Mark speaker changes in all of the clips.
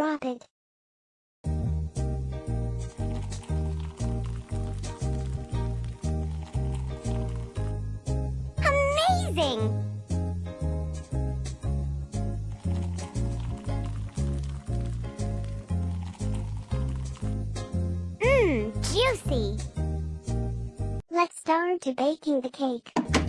Speaker 1: drop it. Amazing! Mmm, juicy! Let's start to baking the cake.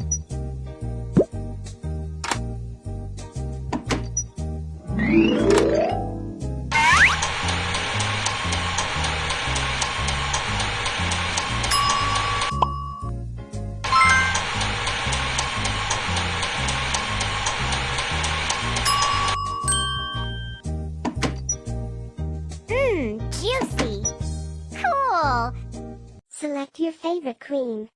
Speaker 1: Juicy! Cool! Select your favorite cream.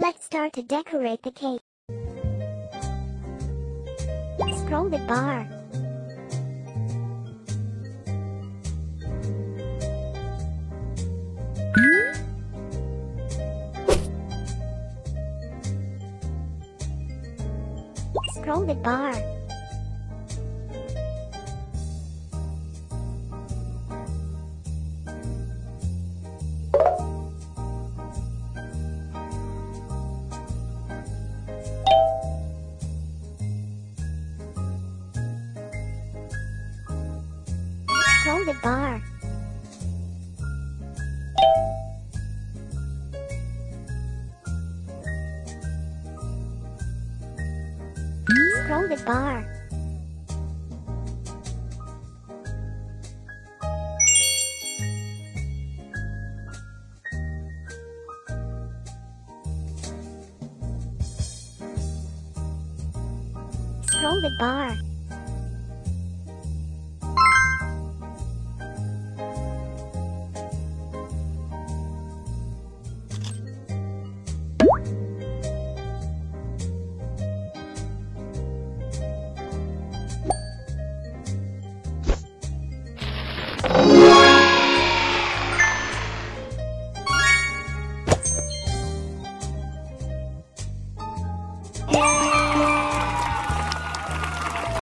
Speaker 1: Let's start to decorate the cake. Scroll the bar. Scroll the bar. Scroll the bar. Scroll the bar. Scroll the bar.